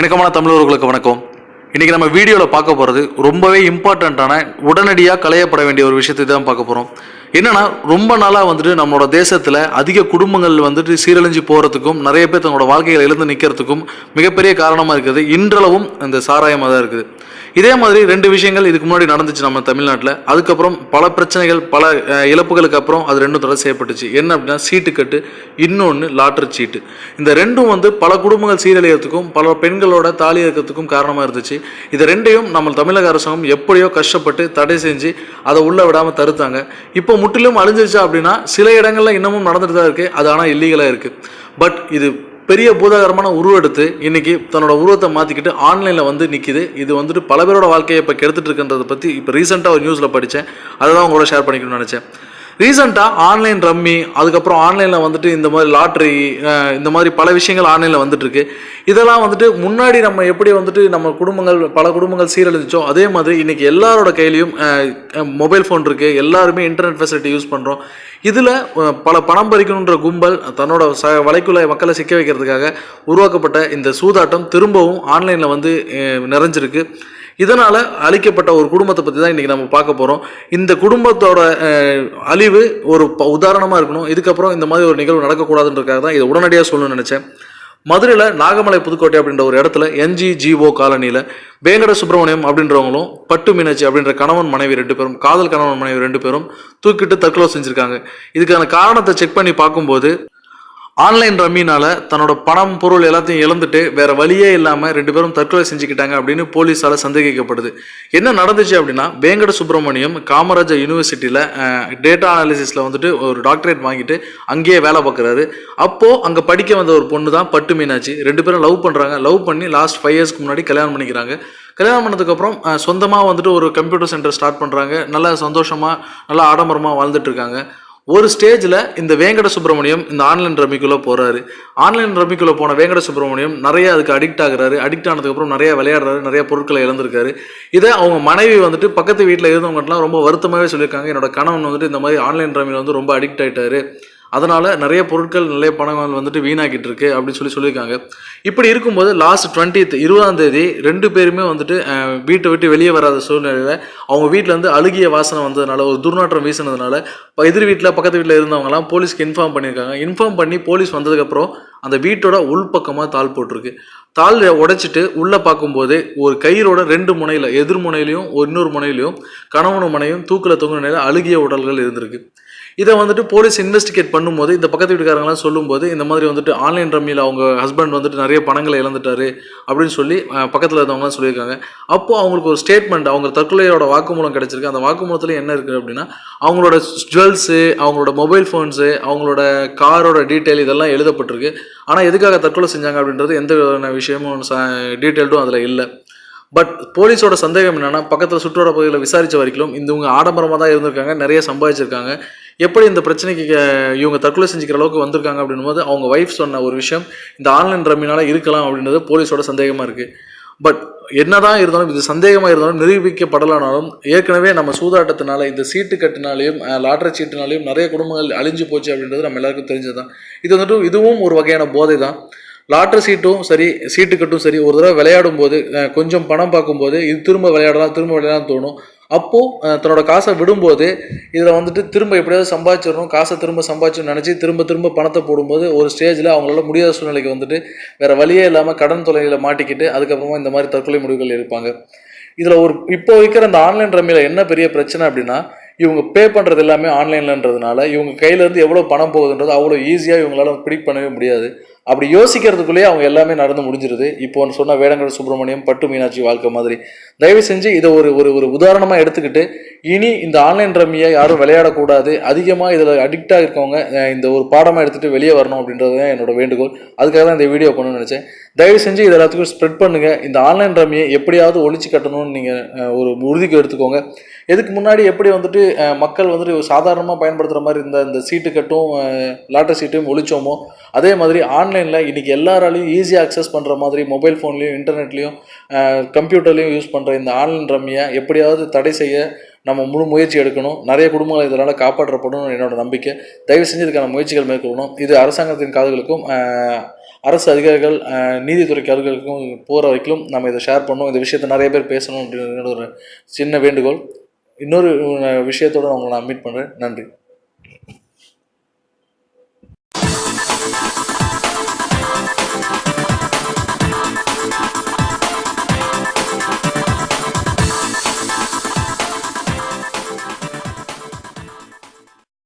இணக்கமான தமிழர்களுக்கு வணக்கம். இன்றைக்கி நம்ம வீடியோவில் பார்க்க போகிறது ரொம்பவே இம்பார்ட்டண்ட்டான உடனடியாக களையப்பட வேண்டிய ஒரு விஷயத்தை தான் பார்க்க போகிறோம் என்னன்னா ரொம்ப நாளாக வந்துட்டு நம்மளோட தேசத்தில் அதிக குடும்பங்கள் வந்துட்டு சீரழிஞ்சு போகிறதுக்கும் நிறைய பேர் தங்களோட வாழ்க்கையில் எழுந்து நிற்கிறதுக்கும் மிகப்பெரிய காரணமாக இருக்குது. இன்றளவும் இந்த சாராயமாக தான் இருக்குது. இதே மாதிரி ரெண்டு விஷயங்கள் இதுக்கு முன்னாடி நடந்துச்சு நம்ம தமிழ்நாட்டில். அதுக்கப்புறம் பல பிரச்சனைகள் பல இழப்புகளுக்கு அப்புறம் அது ரெண்டும் தடை செய்யப்பட்டுச்சு. என்ன அப்படின்னா சீட்டு கட்டு இன்னொன்று லாட்டரி சீட்டு. இந்த ரெண்டும் வந்து பல குடும்பங்கள் சீரழியறதுக்கும் பல பெண்களோட தாலி இருக்கிறதுக்கும் காரணமாக இருந்துச்சு. இது ரெண்டையும் நம்ம தமிழக அரசாங்கம் எப்படியோ கஷ்டப்பட்டு தடை செஞ்சு அதை உள்ளே விடாமல் தடுத்தாங்க. இப்போ முற்றிலும் அழிஞ்சிருச்சா அப்படின்னா சில இடங்களில் இன்னமும் நடந்துட்டு தான் இருக்குது அது ஆனால் இல்லீகலாக இருக்குது பட் இது பெரிய பூதாகரமான உருவெடுத்து இன்னைக்கு தன்னோட உருவத்தை மாற்றிக்கிட்டு ஆன்லைனில் வந்து நிற்கிது இது வந்துட்டு பல பேரோட வாழ்க்கையை இப்போ கெடுத்துட்டு இருக்கின்றத பற்றி இப்போ ரீசெண்டாக ஒரு நியூஸில் படித்தேன் அதை தான் உங்களோட ஷேர் பண்ணிக்கணும்னு நினச்சேன். ரீசெண்டாக ஆன்லைன் ரம்மி அதுக்கப்புறம் ஆன்லைனில் வந்துட்டு இந்த மாதிரி லாட்ரி இந்த மாதிரி பல விஷயங்கள் ஆன்லைனில் வந்துட்டுருக்கு. இதெல்லாம் வந்துட்டு முன்னாடி நம்ம எப்படி வந்துட்டு நம்ம குடும்பங்கள் பல குடும்பங்கள் சீரழிச்சோ அதே மாதிரி இன்றைக்கி எல்லாரோட கையிலையும் மொபைல் ஃபோன் இருக்குது எல்லாருமே இன்டர்நெட் ஃபெசிலிட்டி யூஸ் பண்ணுறோம் இதில் பல பணம் பறிக்கணுன்ற கும்பல் தன்னோட ச வலைக்குள்ள மக்களை சிக்க வைக்கிறதுக்காக உருவாக்கப்பட்ட இந்த சூதாட்டம் திரும்பவும் ஆன்லைனில் வந்து நிறைஞ்சிருக்கு. இதனால் அழிக்கப்பட்ட ஒரு குடும்பத்தை பற்றி தான் இன்றைக்கி நம்ம பார்க்க போகிறோம் இந்த குடும்பத்தோட அழிவு ஒரு உதாரணமாக இருக்கணும். இதுக்கப்புறம் இந்த மாதிரி ஒரு நிகழ்வு நடக்கக்கூடாதுன்றக்காக தான் இதை உடனடியாக சொல்லணும்னு நினச்சேன். மதுரையில் நாகமலை புதுக்கோட்டை அப்படின்ற ஒரு இடத்துல என்ஜிஜிஓ காலனியில் வேங்கட சுப்பிரமணியம் அப்படின்றவங்களும் பட்டு மீனாட்சி அப்படின்ற கணவன் மனைவி ரெண்டு பேரும் காதல் கணவன் மனைவி ரெண்டு பேரும் தூக்கிட்டு தற்கொலை செஞ்சுருக்காங்க. இதுக்கான காரணத்தை செக் பண்ணி பார்க்கும்போது ஆன்லைன் ரம்மினால தன்னோட பணம் பொருள் எல்லாத்தையும் இழந்துட்டு வேற வழியே இல்லாமல் ரெண்டு பேரும் தற்கொலை செஞ்சுக்கிட்டாங்க அப்படின்னு போலீஸால சந்தேகிக்கப்படுது. என்ன நடந்துச்சு அப்படின்னா வேங்கட சுப்பிரமணியம் காமராஜர் யூனிவர்சிட்டியில் டேட்டா அனாலிசிஸில் வந்துட்டு ஒரு டாக்டரேட் வாங்கிட்டு அங்கேயே வேலை பார்க்குறாரு. அப்போது அங்கே படிக்க வந்த ஒரு பொண்ணு தான் பட்டு மீனாட்சி. ரெண்டு பேரும் லவ் பண்ணுறாங்க லவ் பண்ணி லாஸ்ட் ஃபைவ் இயர்ஸ்க்கு முன்னாடி கல்யாணம் பண்ணிக்கிறாங்க. கல்யாணம் பண்ணதுக்கப்புறம் சொந்தமாக வந்துட்டு ஒரு கம்ப்யூட்டர் சென்டர் ஸ்டார்ட் பண்ணுறாங்க நல்லா சந்தோஷமாக நல்லா ஆடம்பரமாக வாழ்ந்துட்டு இருக்காங்க. ஒரு ஸ்டேஜில் இந்த வேங்கட சுப்பிரமணியம் இந்த ஆன்லைன் ரம்மிக்குள்ளே போகிறாரு ஆன்லைன் ரம்மிக்குள்ளே போன வேங்கட சுப்பிரமணியம் நிறைய அதுக்கு அடிக்ட் ஆகுறாரு. அடிக்ட் ஆனதுக்கப்புறம் நிறைய விளையாடுறாரு நிறைய பொருட்களை இழந்திருக்காரு. இதை அவங்க மனைவி வந்துட்டு பக்கத்து வீட்டில் இருந்தவங்கட்டலாம் ரொம்ப வருத்தமாகவே சொல்லியிருக்காங்க. என்னோட கணவன் வந்துட்டு இந்த மாதிரி ஆன்லைன் ரம்மியில் வந்து ரொம்ப அடிக்ட் ஆகிட்டாரு அதனால் நிறைய பொருட்கள் நிறைய பணங்கள் வந்துட்டு வீணாக்கிட்டு இருக்கு அப்படின்னு சொல்லி சொல்லியிருக்காங்க. இப்படி இருக்கும்போது லாஸ்ட் டுவெண்ட்டித் இருபதாம் தேதி ரெண்டு பேருமே வந்துட்டு வீட்டை விட்டு வெளியே வராத சூழ்நிலையில் அவங்க வீட்டில் வந்து அழுகிய வாசனை வந்ததுனால ஒரு துர்நாற்றம் வீசினதுனால இப்போ எதிர் வீட்டில் பக்கத்து வீட்டில் இருந்தவங்கலாம் போலீஸ்க்கு இன்ஃபார்ம் பண்ணியிருக்காங்க. இன்ஃபார்ம் பண்ணி போலீஸ் வந்ததுக்கப்புறம் அந்த வீட்டோட உள்பக்கமாக தாள் போட்டிருக்கு. தாள் உடைச்சிட்டு உள்ளே பார்க்கும்போது ஒரு கயிறோட ரெண்டு முனையில் எதிர் முனையிலையும் இன்னொரு முனையிலையும் கணவனும் முனையும் தூக்கில் தொங்குற நிலையில் அழுகிய உடல்கள் இருந்திருக்கு. இதை வந்துட்டு போலீஸ் இன்வெஸ்டிகேட் பண்ணும்போது இந்த பக்கத்து வீட்டுக்காரங்களாம் சொல்லும்போது இந்த மாதிரி வந்துட்டு ஆன்லைன் ரம்மியில் அவங்க ஹஸ்பண்ட் வந்துட்டு நிறைய பணங்களை இழந்துட்டாரு அப்படின்னு சொல்லி பக்கத்தில் இருந்தவங்கலாம் சொல்லியிருக்காங்க. அப்போது அவங்களுக்கு ஒரு ஸ்டேட்மெண்ட் அவங்க தற்கொலையோட வாக்குமூலம் கிடச்சிருக்கு. அந்த வாக்குமூலத்தில் என்ன இருக்குது அப்படின்னா அவங்களோட ஜுவல்ஸு அவங்களோட மொபைல் ஃபோன்ஸு அவங்களோட காரோட டீட்டெயில் இதெல்லாம் எழுதப்பட்டிருக்கு. ஆனால் எதுக்காக தற்கொலை செஞ்சாங்க அப்படின்றது எந்த விதமான விஷயமும் டீட்டெயில்டும் அதில் இல்லை. பட் போலீஸோட சந்தேகம் என்னென்னா பக்கத்தில் சுற்றுவர பகுதியில் விசாரித்த வரைக்கும் இந்த இவங்க ஆடம்பரமாக தான் இருந்திருக்காங்க நிறைய சம்பாதிச்சிருக்காங்க. எப்படி இந்த பிரச்சனைக்கு இவங்க தற்கொலை செஞ்சுக்கிற அளவுக்கு வந்திருக்காங்க அப்படின்னும் போது அவங்க ஒய்ஃப் சொன்ன ஒரு விஷயம் இந்த ஆன்லைன் ரம்மினால இருக்கலாம் அப்படின்றது போலீஸோட சந்தேகமாக இருக்குது பட் என்னதான் இருந்தாலும் இது சந்தேகமாக இருந்தாலும் நிரூபிக்கப்படலானாலும் ஏற்கனவே நம்ம சூதாட்டத்தினால இந்த சீட்டு கட்டினாலையும் லாட்டரி சீட்டுனாலையும் நிறைய குடும்பங்கள் அழிஞ்சு போச்சு அப்படின்றது நம்ம எல்லாருக்கும் தெரிஞ்சது தான் இது வந்துட்டு இதுவும் ஒரு வகையான போதை தான் லாட்ரி சீட்டும் சரி சீட்டு கட்டும் சரி ஒரு தடவை விளையாடும் போது கொஞ்சம் பணம் பார்க்கும்போது இது திரும்ப விளையாடலாம் திரும்ப விளையாடலாம் தோணும். அப்போது தன்னோட காசை விடும்போது இதில் வந்துட்டு திரும்ப எப்படியாவது சம்பாதிச்சிடணும் காசை திரும்ப சம்பாதிச்சோன்னு நினச்சி திரும்ப திரும்ப பணத்தை போடும்போது ஒரு ஸ்டேஜில் அவங்களால முடியாத சூழ்நிலைக்கு வந்துட்டு வேறு வழியே இல்லாமல் கடன் தொலைவில் மாட்டிக்கிட்டு அதுக்கப்புறமா இந்த மாதிரி தற்கொலை முடிவுகள் இருப்பாங்க இதில் ஒரு இப்போ வைக்கிற அந்த ஆன்லைன் ரம்மியில் என்ன பெரிய பிரச்சனை அப்படின்னா இவங்க பே பண்ணுறது எல்லாமே ஆன்லைன்லன்றதுனால இவங்க கையிலேருந்து எவ்வளோ பணம் போகுதுன்றது அவ்வளோ ஈஸியாக இவங்களால பிடிக் பண்ணவே முடியாது. அப்படி யோசிக்கிறதுக்குள்ளேயே அவங்க எல்லாமே நடந்து முடிஞ்சிருது. இப்போ ஒன்று சொன்ன வேடங்கட சுப்பிரமணியம் பட்டு மீனாட்சி வாழ்க்கை மாதிரி. தயவு செஞ்சு இதை ஒரு ஒரு ஒரு உதாரணமாக எடுத்துக்கிட்டு இனி இந்த ஆன்லைன் ரம்மியை யாரும் விளையாடக்கூடாது. அதிகமாக இதில் அடிக்டாக இருக்கவங்க இந்த ஒரு பாடமாக எடுத்துகிட்டு வெளியே வரணும் அப்படின்றது தான் என்னோட வேண்டுகோள். அதுக்காக தான் இந்த வீடியோ பண்ணணும்னு நினச்சேன். தயவு செஞ்சு இது எல்லாத்துக்கும் ஸ்ப்ரெட் பண்ணுங்கள் இந்த ஆன்லைன் ரம்மியை எப்படியாவது ஒழிச்சு கட்டணும்னு நீங்கள் ஒரு உறுதிக்கு எடுத்துக்கோங்க. இதுக்கு முன்னாடி எப்படி வந்துட்டு மக்கள் வந்துட்டு சாதாரணமாக பயன்படுத்துகிற மாதிரி இந்த இந்த சீட்டு கட்டும் லாட்டரி சீட்டையும் ஒழிச்சோமோ அதே மாதிரி ஆன்லைனில் இன்றைக்கி எல்லாராலையும் ஈஸியாக அக்சஸ் பண்ணுற மாதிரி மொபைல் ஃபோன்லேயும் இன்டர்நெட்லேயும் கம்ப்யூட்டர்லேயும் யூஸ் பண்ணுற இந்த ஆன்லைன் ரம்மியை எப்படியாவது தடை செய்ய நம்ம முழு முயற்சி எடுக்கணும். நிறைய குடும்பங்கள் இதனால் காப்பாற்றப்படும் என்னோட நம்பிக்கை. தயவு செஞ்சு இதுக்கான முயற்சிகள் மேற்கொள்ளணும். இது அரசாங்கத்தின் காதுகளுக்கும் அரசு அதிகாரிகள் நீதித்துறை காதுகளுக்கும் போகிற வரைக்கும் நம்ம இதை ஷேர் பண்ணணும். இந்த விஷயத்தை நிறைய பேர் பேசணும் அப்படின்னு ஒரு சின்ன வேண்டுகோள். இன்னொரு விஷயத்தோடு விஷயத்தோட உங்களை நான் மீட் பண்ணுறேன் நன்றி.